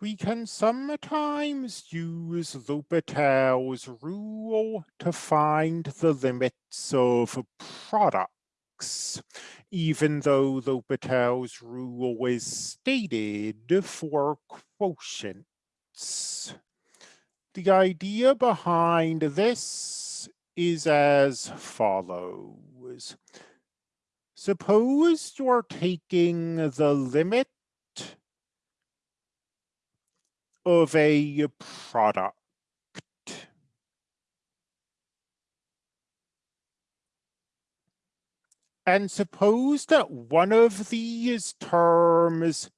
We can sometimes use L'Hopital's rule to find the limits of products, even though L'Hopital's rule is stated for quotients. The idea behind this is as follows. Suppose you're taking the limit of a uh, product. And suppose that one of these terms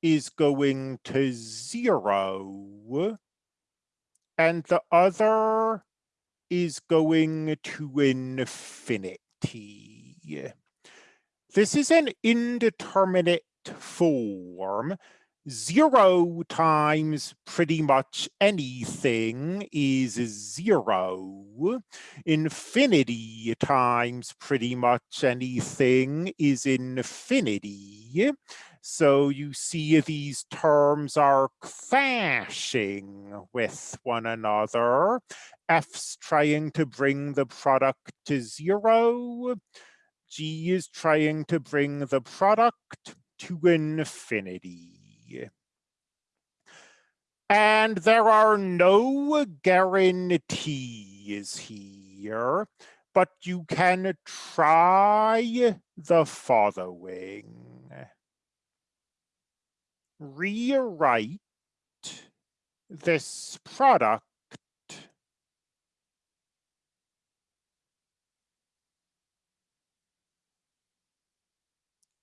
is going to zero and the other is going to infinity. This is an indeterminate form zero times pretty much anything is zero. Infinity times pretty much anything is infinity. So you see these terms are clashing with one another. F's trying to bring the product to zero. G is trying to bring the product to infinity. And there are no guarantees here, but you can try the following. Rewrite this product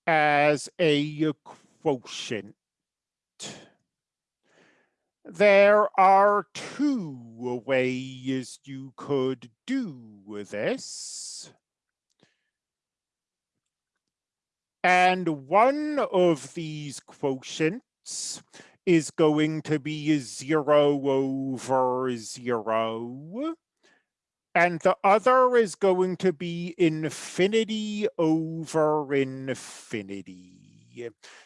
as a quotient. There are two ways you could do this. And one of these quotients is going to be zero over zero. And the other is going to be infinity over infinity.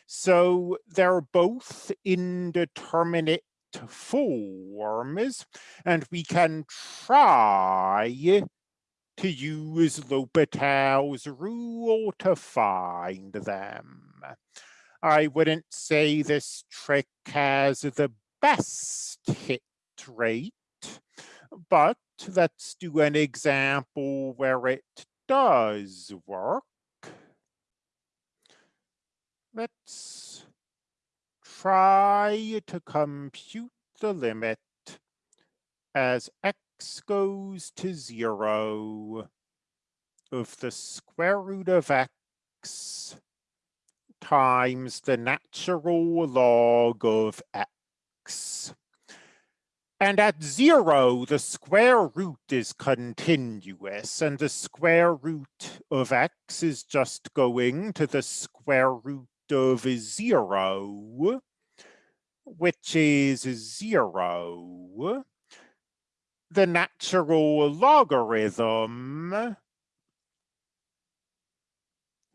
So they're both indeterminate forms, and we can try to use L'Hopital's rule to find them. I wouldn't say this trick has the best hit rate, but let's do an example where it does work. Let's try to compute the limit as x goes to zero of the square root of x times the natural log of x. And at zero, the square root is continuous, and the square root of x is just going to the square root of zero which is zero, the natural logarithm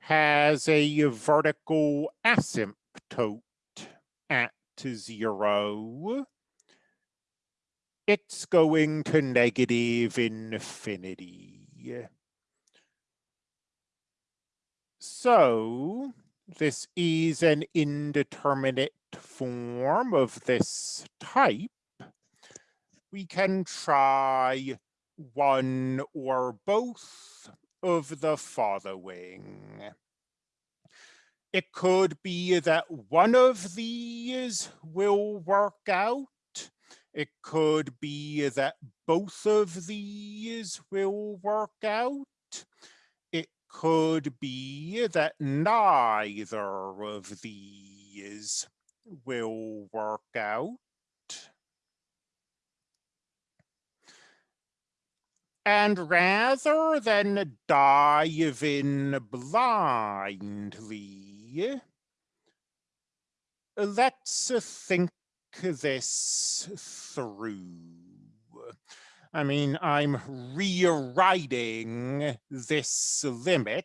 has a vertical asymptote at zero. It's going to negative infinity. So this is an indeterminate form of this type, we can try one or both of the following. It could be that one of these will work out. It could be that both of these will work out. It could be that neither of these will work out. And rather than dive in blindly, let's think this through. I mean, I'm rewriting this limit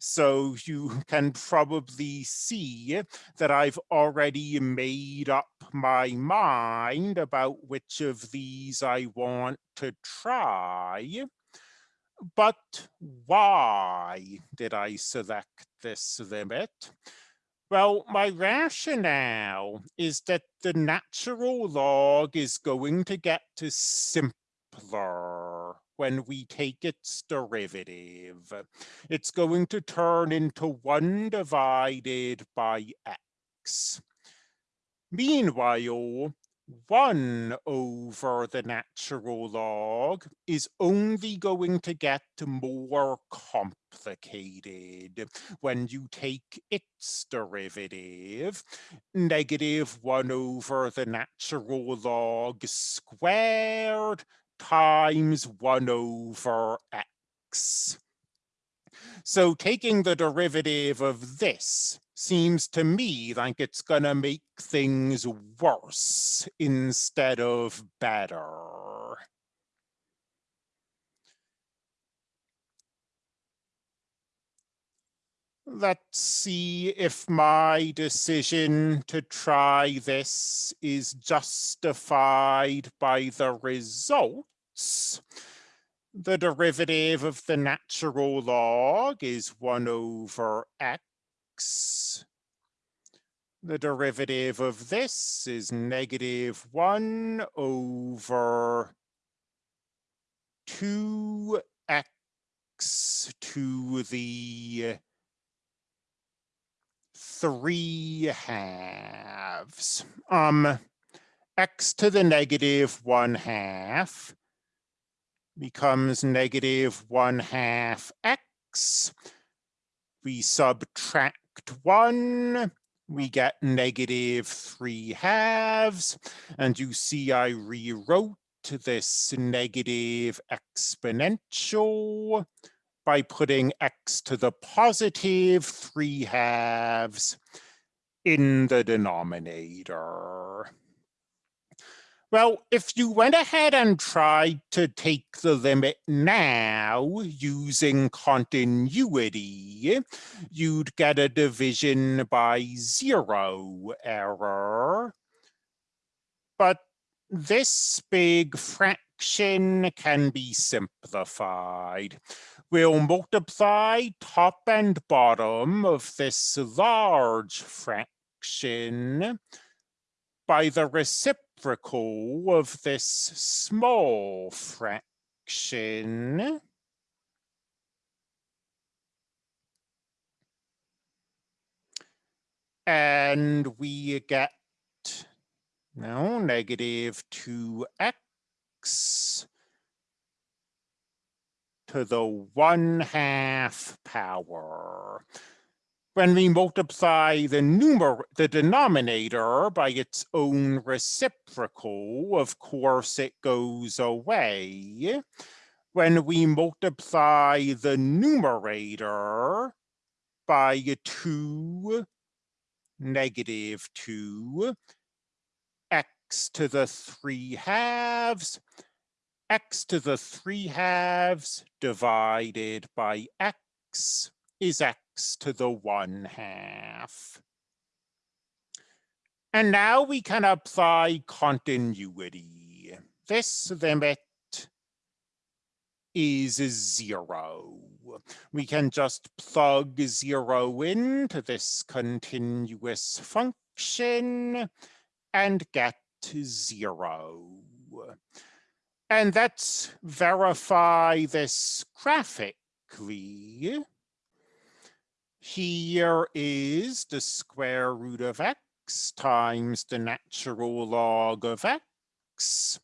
so you can probably see that I've already made up my mind about which of these I want to try. But why did I select this limit? Well, my rationale is that the natural log is going to get to when we take its derivative. It's going to turn into 1 divided by x. Meanwhile, 1 over the natural log is only going to get more complicated when you take its derivative. Negative 1 over the natural log squared times 1 over x. So taking the derivative of this seems to me like it's gonna make things worse instead of better. Let's see if my decision to try this is justified by the results. The derivative of the natural log is 1 over x the derivative of this is negative 1 over 2x to the 3 halves. Um, x to the negative 1 half becomes negative 1 half x. We subtract one, we get negative three halves. And you see I rewrote this negative exponential by putting x to the positive three halves in the denominator. Well, if you went ahead and tried to take the limit now using continuity, you'd get a division by zero error. But this big fraction can be simplified. We'll multiply top and bottom of this large fraction by the reciprocal of this small fraction. And we get now negative 2x to the 1 half power when we multiply the numer the denominator by its own reciprocal, of course it goes away. When we multiply the numerator by 2, negative 2, x to the 3 halves, x to the 3 halves divided by x is x to the one half. And now we can apply continuity. This limit is zero. We can just plug zero into this continuous function and get zero. And let's verify this graphically. Here is the square root of x times the natural log of x.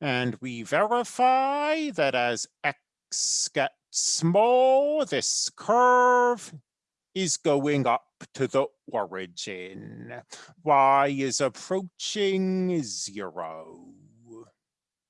And we verify that as x gets small, this curve is going up to the origin. y is approaching zero.